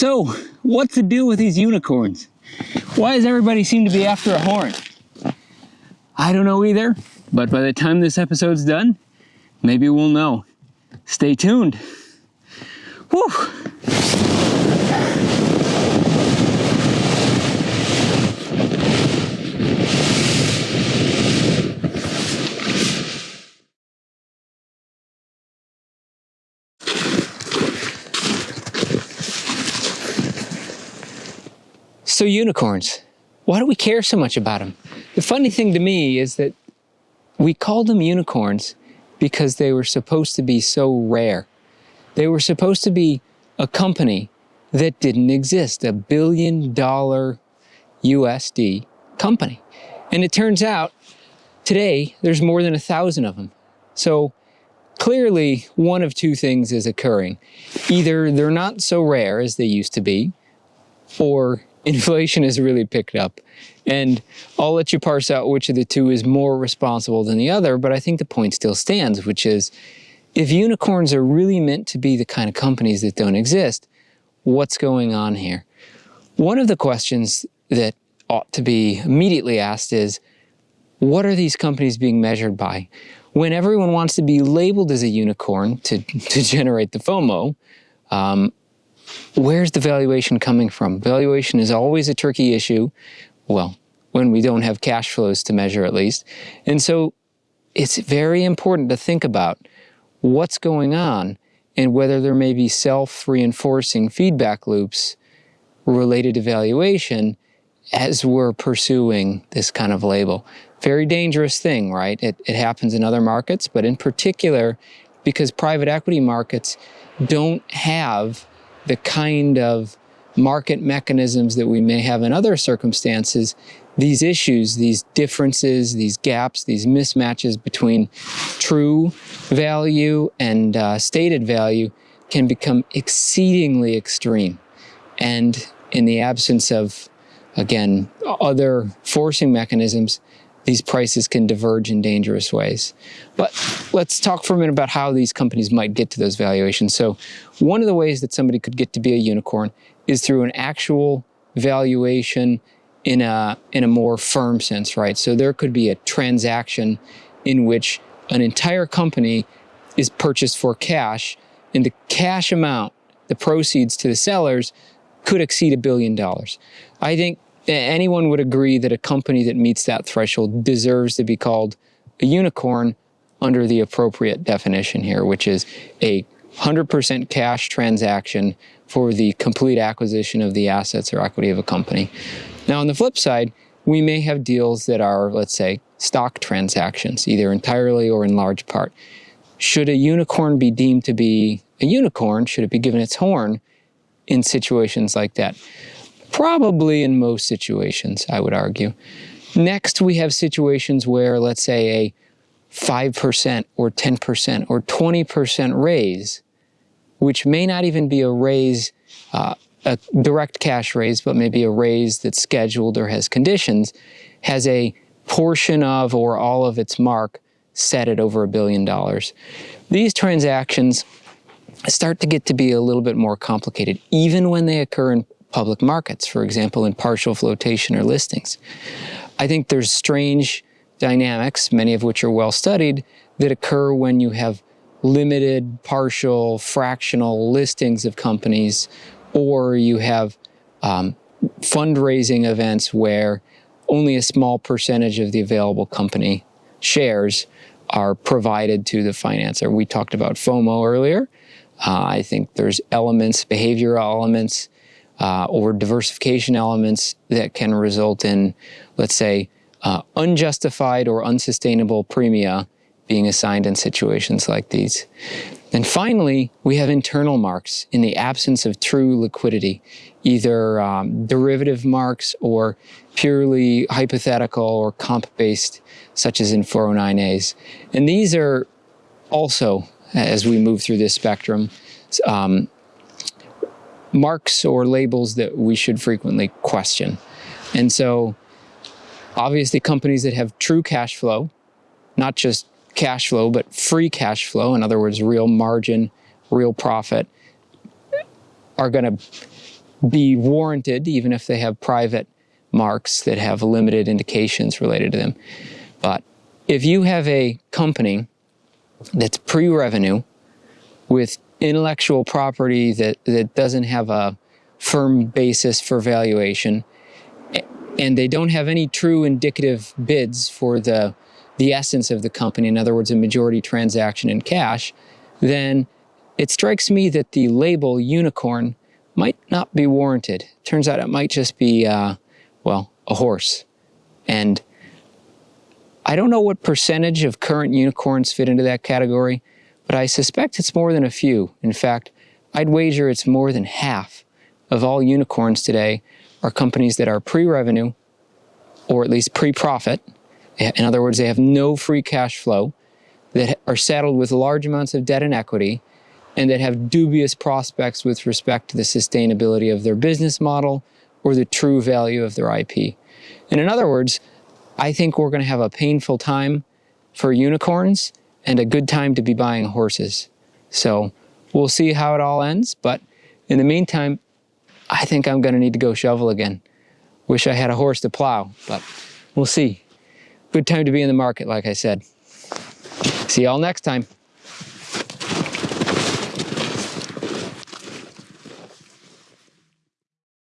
So, what's the deal with these unicorns? Why does everybody seem to be after a horn? I don't know either, but by the time this episode's done, maybe we'll know. Stay tuned. Whew. So unicorns, why do we care so much about them? The funny thing to me is that we called them unicorns because they were supposed to be so rare. They were supposed to be a company that didn't exist, a billion dollar USD company. And it turns out today there's more than a thousand of them. So clearly one of two things is occurring. Either they're not so rare as they used to be, or inflation has really picked up. And I'll let you parse out which of the two is more responsible than the other, but I think the point still stands, which is if unicorns are really meant to be the kind of companies that don't exist, what's going on here? One of the questions that ought to be immediately asked is, what are these companies being measured by? When everyone wants to be labeled as a unicorn to, to generate the FOMO, um, where's the valuation coming from? Valuation is always a tricky issue. Well, when we don't have cash flows to measure at least. And so it's very important to think about what's going on and whether there may be self-reinforcing feedback loops related to valuation as we're pursuing this kind of label. Very dangerous thing, right? It, it happens in other markets, but in particular, because private equity markets don't have the kind of market mechanisms that we may have in other circumstances, these issues, these differences, these gaps, these mismatches between true value and uh, stated value can become exceedingly extreme. And in the absence of, again, other forcing mechanisms, these prices can diverge in dangerous ways. But let's talk for a minute about how these companies might get to those valuations. So one of the ways that somebody could get to be a unicorn is through an actual valuation in a, in a more firm sense, right? So there could be a transaction in which an entire company is purchased for cash and the cash amount, the proceeds to the sellers could exceed a billion dollars. I think anyone would agree that a company that meets that threshold deserves to be called a unicorn under the appropriate definition here, which is a 100% cash transaction for the complete acquisition of the assets or equity of a company. Now on the flip side, we may have deals that are, let's say, stock transactions, either entirely or in large part. Should a unicorn be deemed to be a unicorn? Should it be given its horn in situations like that? Probably in most situations, I would argue. Next, we have situations where, let's say, a 5% or 10% or 20% raise, which may not even be a raise, uh, a direct cash raise, but maybe a raise that's scheduled or has conditions, has a portion of or all of its mark set at over a billion dollars. These transactions start to get to be a little bit more complicated, even when they occur in public markets, for example, in partial flotation or listings. I think there's strange dynamics, many of which are well studied, that occur when you have limited, partial, fractional listings of companies, or you have um, fundraising events where only a small percentage of the available company shares are provided to the financer. We talked about FOMO earlier. Uh, I think there's elements, behavioral elements, uh, or diversification elements that can result in, let's say, uh, unjustified or unsustainable premia being assigned in situations like these. And finally, we have internal marks in the absence of true liquidity, either um, derivative marks or purely hypothetical or comp-based, such as in 409As. And these are also, as we move through this spectrum, um, marks or labels that we should frequently question. And so obviously companies that have true cash flow, not just cash flow, but free cash flow, in other words, real margin, real profit, are going to be warranted, even if they have private marks that have limited indications related to them. But if you have a company that's pre revenue with intellectual property that, that doesn't have a firm basis for valuation, and they don't have any true indicative bids for the, the essence of the company, in other words, a majority transaction in cash, then it strikes me that the label unicorn might not be warranted. Turns out it might just be, uh, well, a horse. And I don't know what percentage of current unicorns fit into that category, but I suspect it's more than a few. In fact, I'd wager it's more than half of all unicorns today are companies that are pre-revenue or at least pre-profit. In other words, they have no free cash flow, that are saddled with large amounts of debt and equity, and that have dubious prospects with respect to the sustainability of their business model or the true value of their IP. And in other words, I think we're going to have a painful time for unicorns and a good time to be buying horses. So we'll see how it all ends. But in the meantime, I think I'm going to need to go shovel again. Wish I had a horse to plow, but we'll see. Good time to be in the market, like I said. See y'all next time.